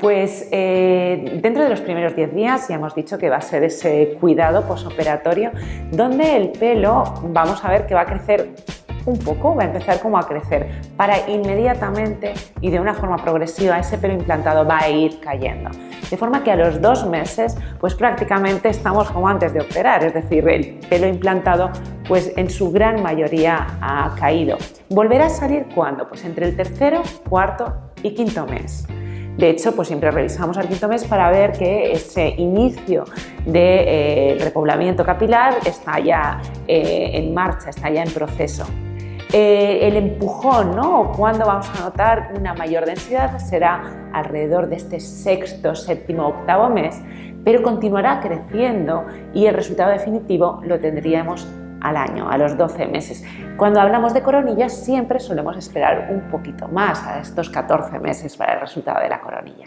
Pues eh, dentro de los primeros 10 días ya hemos dicho que va a ser ese cuidado posoperatorio donde el pelo vamos a ver que va a crecer un poco, va a empezar como a crecer para inmediatamente y de una forma progresiva ese pelo implantado va a ir cayendo. De forma que a los dos meses pues prácticamente estamos como antes de operar, es decir, el pelo implantado pues en su gran mayoría ha caído. ¿Volverá a salir cuándo? Pues entre el tercero, cuarto y quinto mes. De hecho, pues siempre revisamos al quinto mes para ver que ese inicio de eh, repoblamiento capilar está ya eh, en marcha, está ya en proceso. Eh, el empujón, ¿no? O cuando vamos a notar una mayor densidad será alrededor de este sexto, séptimo, octavo mes, pero continuará creciendo y el resultado definitivo lo tendríamos al año, a los 12 meses. Cuando hablamos de coronillas siempre solemos esperar un poquito más, a estos 14 meses para el resultado de la coronilla.